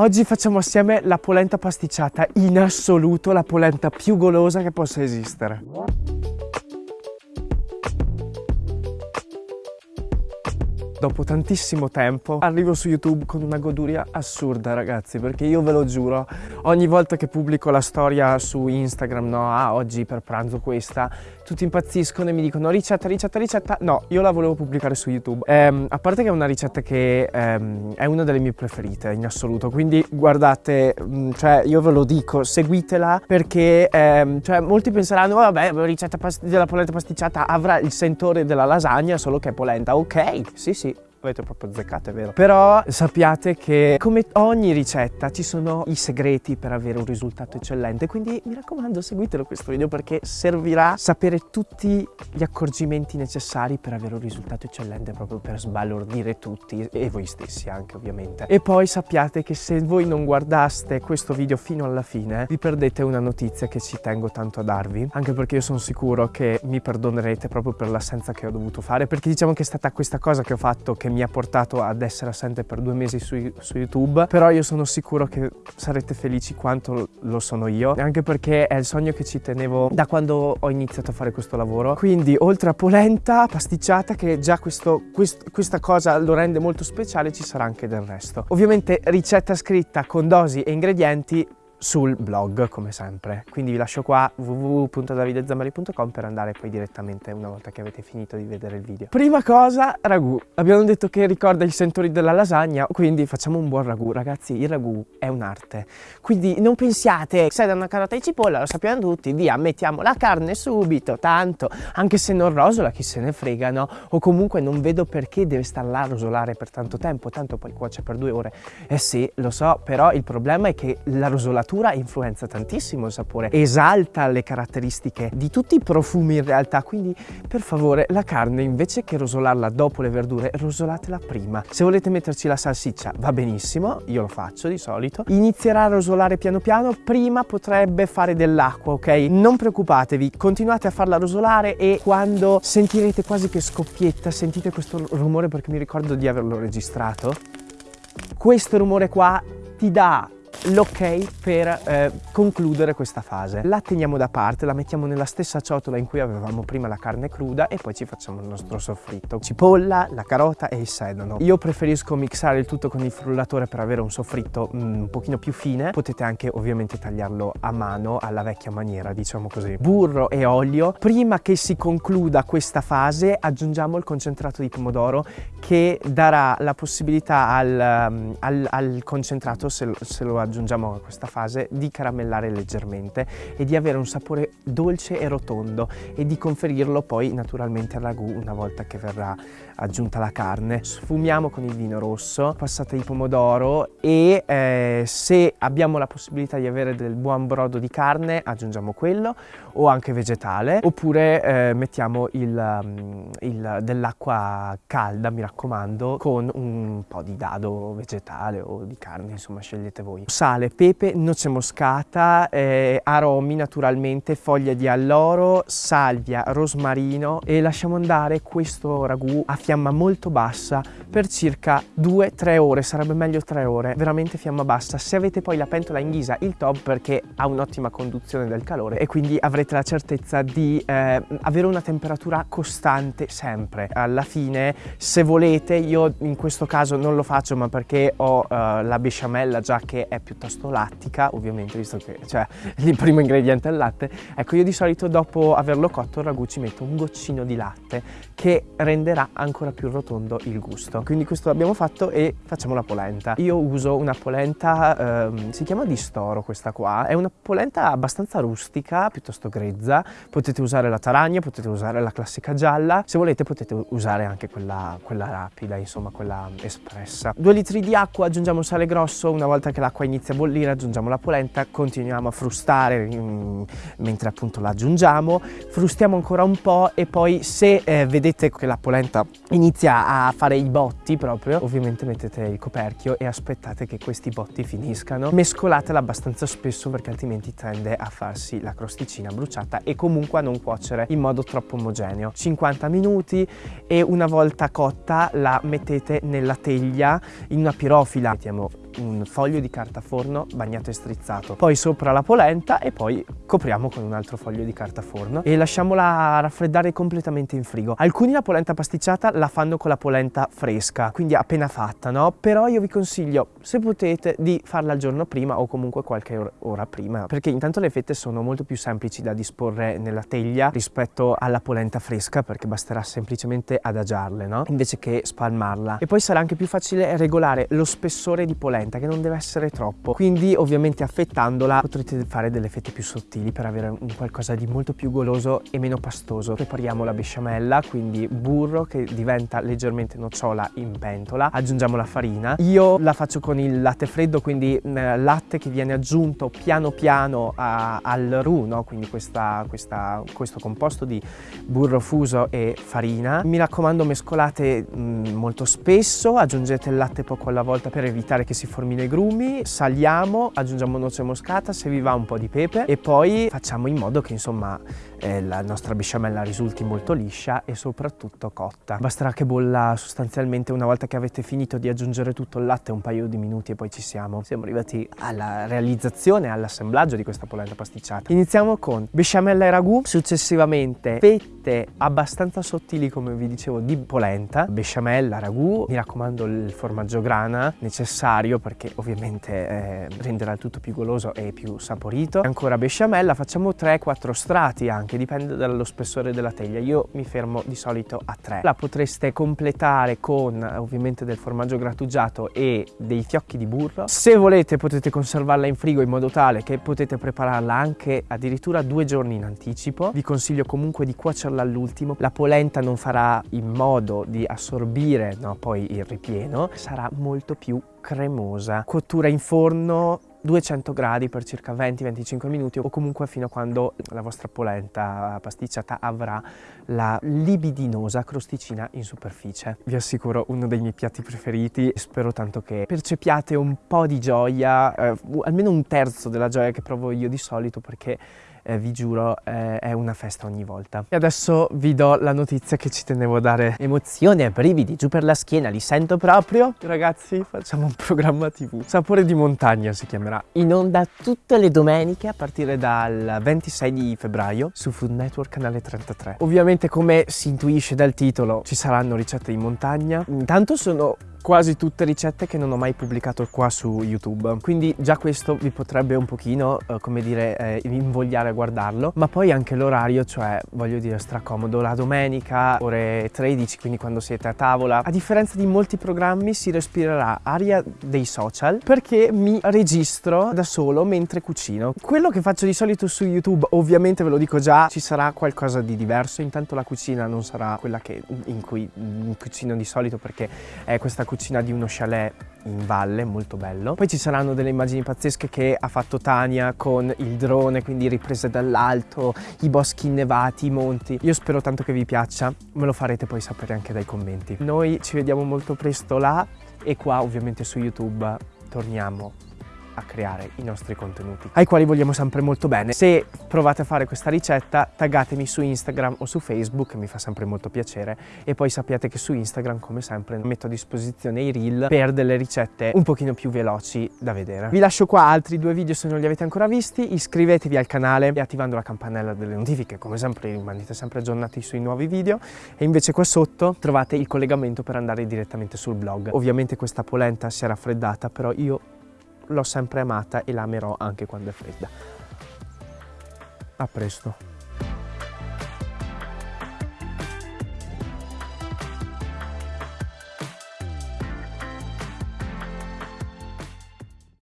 Oggi facciamo assieme la polenta pasticciata, in assoluto la polenta più golosa che possa esistere. Dopo tantissimo tempo arrivo su YouTube con una goduria assurda ragazzi perché io ve lo giuro ogni volta che pubblico la storia su Instagram no ah oggi per pranzo questa tutti impazziscono e mi dicono ricetta ricetta ricetta no io la volevo pubblicare su YouTube. Ehm, a parte che è una ricetta che ehm, è una delle mie preferite in assoluto quindi guardate mm, cioè io ve lo dico seguitela perché ehm, cioè molti penseranno oh, vabbè ricetta della polenta pasticciata avrà il sentore della lasagna solo che è polenta ok sì sì avete proprio azzeccato, è vero. Però sappiate che come ogni ricetta ci sono i segreti per avere un risultato eccellente, quindi mi raccomando seguitelo questo video perché servirà sapere tutti gli accorgimenti necessari per avere un risultato eccellente, proprio per sbalordire tutti e voi stessi anche ovviamente. E poi sappiate che se voi non guardaste questo video fino alla fine, vi perdete una notizia che ci tengo tanto a darvi, anche perché io sono sicuro che mi perdonerete proprio per l'assenza che ho dovuto fare, perché diciamo che è stata questa cosa che ho fatto che mi ha portato ad essere assente per due mesi su, su, YouTube però io sono sicuro che sarete felici quanto lo sono io anche perché è il sogno che ci tenevo da quando ho iniziato a fare questo lavoro. Quindi oltre a polenta pasticciata che già questo, quest, questa cosa lo rende molto speciale ci sarà anche del resto. Ovviamente ricetta scritta con dosi e ingredienti sul blog come sempre. Quindi vi lascio qua www.davidezamari.com per andare poi direttamente una volta che avete finito di vedere il video. Prima cosa ragù. Abbiamo detto che ricorda i sentori della lasagna quindi facciamo un buon ragù. Ragazzi il ragù è un'arte. Quindi non pensiate se da una carota di cipolla lo sappiamo tutti via mettiamo la carne subito tanto. Anche se non rosola chi se ne frega no? O comunque non vedo perché deve star là a rosolare per tanto tempo tanto poi cuoce per due ore. Eh sì lo so però il problema è che la rosolatura cottura influenza tantissimo il sapore, esalta le caratteristiche di tutti i profumi in realtà, quindi per favore la carne invece che rosolarla dopo le verdure, rosolatela prima. Se volete metterci la salsiccia va benissimo, io lo faccio di solito. Inizierà a rosolare piano piano, prima potrebbe fare dell'acqua, ok? Non preoccupatevi, continuate a farla rosolare e quando sentirete quasi che scoppietta, sentite questo rumore perché mi ricordo di averlo registrato, questo rumore qua ti dà l'ok per eh, concludere questa fase. La teniamo da parte, la mettiamo nella stessa ciotola in cui avevamo prima la carne cruda e poi ci facciamo il nostro soffritto. Cipolla, la carota e il sedano. Io preferisco mixare il tutto con il frullatore per avere un soffritto mm, un pochino più fine. Potete anche ovviamente tagliarlo a mano alla vecchia maniera, diciamo così. Burro e olio. Prima che si concluda questa fase aggiungiamo il concentrato di pomodoro che darà la possibilità al, mm, al, al concentrato, se, se lo aggiungiamo a questa fase di caramellare leggermente e di avere un sapore dolce e rotondo e di conferirlo poi naturalmente al ragù una volta che verrà aggiunta la carne. Sfumiamo con il vino rosso, passata di pomodoro e eh, se abbiamo la possibilità di avere del buon brodo di carne aggiungiamo quello o anche vegetale oppure eh, mettiamo il, dell'acqua calda mi raccomando con un po' di dado vegetale o di carne insomma scegliete voi sale, pepe, noce moscata, eh, aromi naturalmente, foglia di alloro, salvia, rosmarino e lasciamo andare questo ragù a fiamma molto bassa per circa 2-3 ore, sarebbe meglio 3 ore, veramente fiamma bassa. Se avete poi la pentola in ghisa il top perché ha un'ottima conduzione del calore e quindi avrete la certezza di eh, avere una temperatura costante sempre. Alla fine se volete, io in questo caso non lo faccio ma perché ho eh, la besciamella già che è piuttosto lattica, ovviamente, visto che cioè, il primo ingrediente è il latte. Ecco, io di solito dopo averlo cotto il ragù ci metto un goccino di latte che renderà ancora più rotondo il gusto. Quindi questo l'abbiamo fatto e facciamo la polenta. Io uso una polenta, ehm, si chiama di storo questa qua, è una polenta abbastanza rustica, piuttosto grezza. Potete usare la taragna, potete usare la classica gialla, se volete potete usare anche quella, quella rapida, insomma quella espressa. Due litri di acqua, aggiungiamo sale grosso, una volta che l'acqua inizia a bollire aggiungiamo la polenta, continuiamo a frustare mm, mentre appunto la aggiungiamo, frustiamo ancora un po' e poi se eh, vedete che la polenta inizia a fare i botti proprio, ovviamente mettete il coperchio e aspettate che questi botti finiscano. Mescolatela abbastanza spesso perché altrimenti tende a farsi la crosticina bruciata e comunque a non cuocere in modo troppo omogeneo. 50 minuti e una volta cotta la mettete nella teglia in una pirofila, mettiamo un foglio di carta forno bagnato e strizzato, poi sopra la polenta e poi copriamo con un altro foglio di carta forno e lasciamola raffreddare completamente in frigo. Alcuni la polenta pasticciata la fanno con la polenta fresca, quindi appena fatta, no? Però io vi consiglio, se potete, di farla il giorno prima o comunque qualche ora prima, perché intanto le fette sono molto più semplici da disporre nella teglia rispetto alla polenta fresca, perché basterà semplicemente adagiarle, no? Invece che spalmarla. E poi sarà anche più facile regolare lo spessore di polenta, che non deve essere troppo. Quindi ovviamente affettandola potrete fare delle fette più sottili per avere un qualcosa di molto più goloso e meno pastoso. Prepariamo la besciamella, quindi burro che diventa leggermente nocciola in pentola. Aggiungiamo la farina. Io la faccio con il latte freddo, quindi eh, latte che viene aggiunto piano piano a, al roux, no? quindi questa, questa, questo composto di burro fuso e farina. Mi raccomando mescolate mh, mm, molto spesso, aggiungete il latte poco alla volta per evitare che si formino i grumi, saliamo, aggiungiamo noce moscata, se vi va un po' di pepe e poi facciamo in modo che insomma eh, la nostra besciamella risulti molto liscia e soprattutto cotta. Basterà che bolla sostanzialmente una volta che avete finito di aggiungere tutto il latte un paio di minuti e poi ci siamo. Siamo arrivati alla realizzazione, all'assemblaggio di questa polenta pasticciata. Iniziamo con besciamella e ragù, successivamente fette abbastanza sottili come vi dicevo di polenta, besciamella, ragù, mi raccomando il formaggio grana necessario perché ovviamente eh, renderà il tutto più goloso e più saporito. Ancora besciamella, facciamo 3-4 strati anche, dipende dallo spessore della teglia. Io mi fermo di solito a 3. La potreste completare con ovviamente del formaggio grattugiato e dei fiocchi di burro. Se volete potete conservarla in frigo in modo tale che potete prepararla anche addirittura due giorni in anticipo. Vi consiglio comunque di cuocerla all'ultimo. La polenta non farà in modo di assorbire no, poi il ripieno, sarà molto più cremosa. Cottura in forno 200 gradi per circa 20-25 minuti o comunque fino a quando la vostra polenta pasticciata avrà la libidinosa crosticina in superficie. Vi assicuro uno dei miei piatti preferiti e spero tanto che percepiate un po' di gioia, eh, almeno un terzo della gioia che provo io di solito perché eh, vi giuro eh, è una festa ogni volta. E adesso vi do la notizia che ci tenevo a dare. Emozioni e brividi giù per la schiena, li sento proprio. Ragazzi, facciamo un programma tv. Sapore di montagna si chiamerà. In onda tutte le domeniche a partire dal 26 di febbraio su Food Network canale 33. Ovviamente come si intuisce dal titolo ci saranno ricette di montagna. Intanto sono quasi tutte ricette che non ho mai pubblicato qua su YouTube. Quindi già questo vi potrebbe un pochino eh, come dire eh, invogliare a guardarlo. Ma poi anche l'orario cioè voglio dire stracomodo la domenica ore 13 quindi quando siete a tavola. A differenza di molti programmi si respirerà aria dei social perché mi registro da solo mentre cucino. Quello che faccio di solito su YouTube ovviamente ve lo dico già ci sarà qualcosa di diverso. Intanto la cucina non sarà quella che, in cui in cucino di solito perché è questa cucina di uno chalet in valle, molto bello. Poi ci saranno delle immagini pazzesche che ha fatto Tania con il drone, quindi riprese dall'alto, i boschi innevati, i monti. Io spero tanto che vi piaccia, me lo farete poi sapere anche dai commenti. Noi ci vediamo molto presto là e qua ovviamente su YouTube torniamo a creare i nostri contenuti, ai quali vogliamo sempre molto bene. Se provate a fare questa ricetta, taggatemi su Instagram o su Facebook, mi fa sempre molto piacere. E poi sappiate che su Instagram, come sempre, metto a disposizione i reel per delle ricette un pochino più veloci da vedere. Vi lascio qua altri due video se non li avete ancora visti, iscrivetevi al canale e attivando la campanella delle notifiche, come sempre rimanete sempre aggiornati sui nuovi video. E invece qua sotto trovate il collegamento per andare direttamente sul blog. Ovviamente questa polenta si è raffreddata, però io l'ho sempre amata e la amerò anche quando è fredda. A presto.